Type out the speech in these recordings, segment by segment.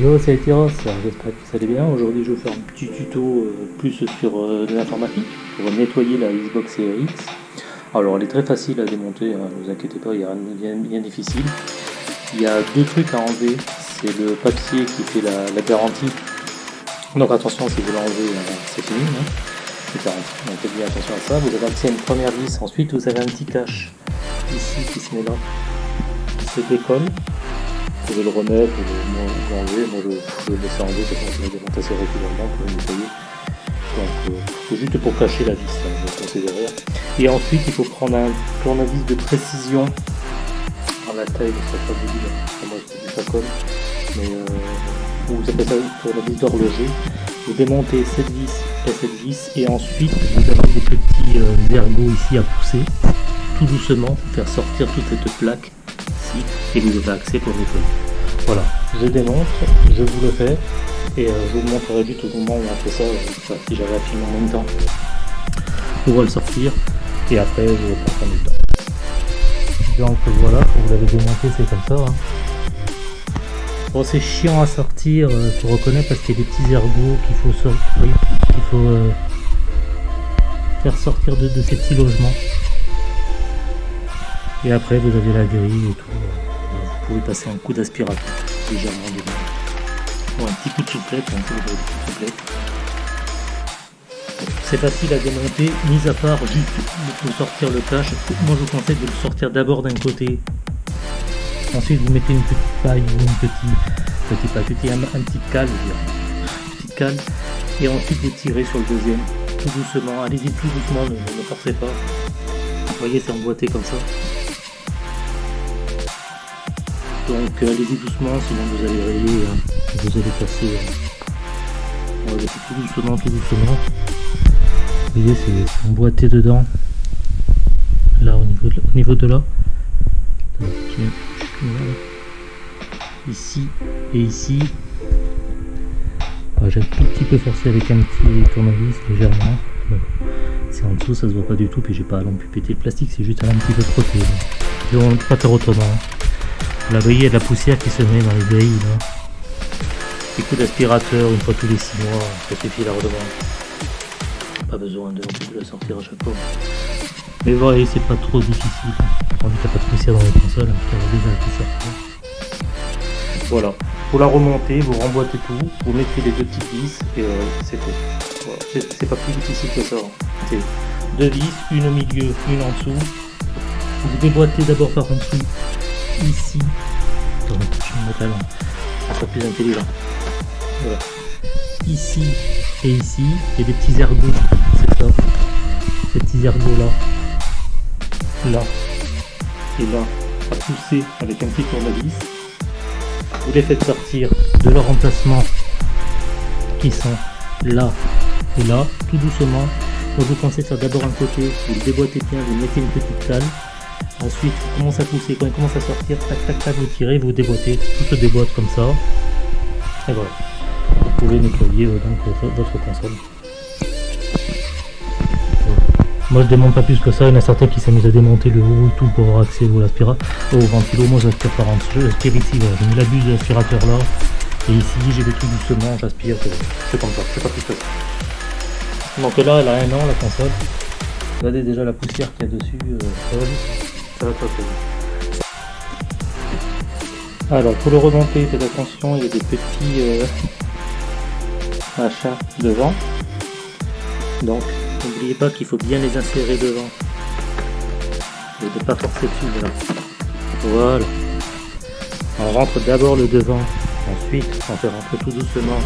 etc. J'espère que ça allait bien. Aujourd'hui, je vais faire un petit tuto euh, plus sur euh, l'informatique pour nettoyer la Xbox Series X. Alors, elle est très facile à démonter, hein, ne vous inquiétez pas, il n'y a rien de bien, difficile. Il y a deux trucs à enlever. C'est le papier qui fait la, garantie. Donc attention, si vous l'enlevez, euh, c'est fini. Hein. C'est garanti. Donc faites bien attention à ça. Vous avez accès à une première vis. Ensuite, vous avez un petit cache ici qui se met là, qui se décolle vous pouvez le remettre ou l'enlever. Moi, je, je le laisse enlever parce qu'on le démonte assez régulièrement pour le nettoyer. Donc, euh, c'est juste pour cacher la vis, hein, je vais derrière. Et ensuite, il faut prendre un tournevis de précision à la taille de sa famille. Moi, c'est du facom, mais euh, vous appelez ça tournevis d'horloger. Vous démontez cette vis et cette vis, et ensuite, vous avez des petits euh, ergots ici à pousser, tout doucement, pour faire sortir toute cette plaque et vous avez accès pour nettoyer. Voilà, je démonte, je vous le fais et euh, je vous montrerai juste au moment où on fait ça, euh, si j'avais à filmer en même temps. On va le sortir et après je vais prendre du temps. Donc voilà, vous l'avez démonté, c'est comme ça. Hein. Bon, c'est chiant à sortir, euh, faut reconnaître parce qu'il y a des petits ergots qu'il faut sortir, qu'il faut faire sortir de ces petits logements. Et après, vous avez la grille et tout. Pouvez passer un coup d'aspirateur légèrement dedans. Bon, un petit coup de souplette, un de souplette. C'est facile à démonter, mis à part juste pour sortir le cache. Moi, je vous conseille de le sortir d'abord d'un côté. Ensuite, vous mettez une petite paille ou une petite, petite paille, un, petit cale, une petite cale. Et ensuite, vous tirez sur le deuxième, tout doucement. Allez-y plus doucement, ne, ne forcez pas. Vous voyez, c'est emboîté comme ça. Donc allez-y doucement, sinon vous allez rayer, hein. vous allez passer. Euh, on va tout doucement, tout doucement. Vous voyez, c'est emboîté dedans. Là, au niveau de, là. Ici et ici. J'ai un tout petit peu forcé avec un petit tournevis légèrement. C'est en dessous, ça se voit pas du tout, puis j'ai pas à péter le plastique, c'est juste un petit peu frotté. Je vais pas faire autrement. Là, vous voyez, il de la poussière qui se met dans les grilles. Là. Petit coup d'aspirateur une fois tous les 6 mois, ça suffit la redevance. Pas besoin de, la sortir à chaque fois. Mais vous voyez, c'est pas trop difficile. On dit qu'il n'y a pas de poussière dans tout. Voilà. Pour la remonter, vous remboîtez tout, vous mettez les deux petites vis et euh, c'est. Voilà. C'est pas plus difficile que ça. Hein. C'est deux vis, une au milieu, une en dessous. Vous déboîtez d'abord par en dessous ici. je plus intelligent. Ici et ici, il y a des petits ergots, c'est ça. Ces petits ergots là. Là. Et là, à pousser avec un petit tournevis. Vous les faites sortir de leur emplacement qui sont là et là, tout doucement. Donc vous pensez faire d'abord un côté, vous le déboîtez bien, vous mettez une petite cale Ensuite, il commence à pousser, quand il commence à sortir, tac tac tac, vous tirez, vous déboîtez, tout se déboîte comme ça. Et voilà. Vous pouvez nettoyer euh, donc votre console. Moi je démonte pas plus que ça, il y en a certains qui s'amusent à démonter le haut et tout pour avoir accès au, au ventilo. Moi j'aspire par en dessous, j'aspire ici, voilà. j'ai mis la buse là. Et ici j'ai des trucs doucement, j'aspire, c'est comme ça, c'est pas plus que ça. Donc là elle a un an la console. Regardez déjà la poussière qu'il y a dessus, euh, Alors pour le remonter, faites attention, il y a des petits euh, machins devant. Donc n'oubliez pas qu'il faut bien les insérer devant. Et de pas forcer dessus. Voilà. On rentre d'abord le devant, ensuite on fait rentrer tout doucement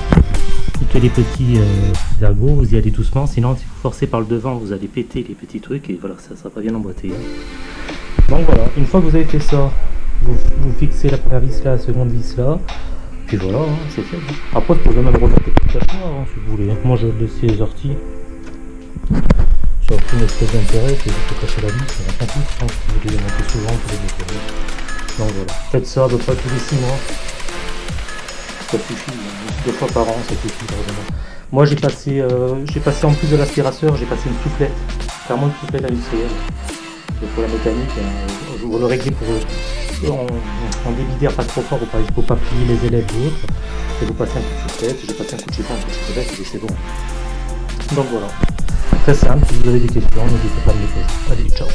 tous les petits euh, vous y allez doucement, sinon si vous forcez par le devant, vous allez péter les petits trucs et voilà, ça ne sera pas bien emboîté. Donc voilà, une fois que vous avez fait ça, vous, fixez la première vis là, la seconde vis là, puis voilà, hein, c'est fait. Après, vous pouvez même remonter tout à hein, si vous voulez. Moi, je laisse les orties. Ça n'a aucune espèce d'intérêt, c'est juste cacher la vis, on s'en fout. Hein, si vous voulez les monter souvent, vous pouvez les nettoyer. Donc voilà, faites ça à peu près tous les 6 mois. Ça suffit, hein. deux fois par an, ça suffit vraiment. Moi, j'ai passé, euh, j'ai passé en plus de l'aspirateur, j'ai passé une soufflette, clairement une soufflette industrielle. Pour la mécanique, vous le réglez pour en, en débit d'air pas trop fort, il ne faut pas plier les élèves ou autre. Et vous passez un coup de chaussette, j'ai passé un coup de chiffon, un coup de et c'est bon. Donc voilà. Très simple, si vous avez des questions, n'hésitez pas à me les poser. Allez, ciao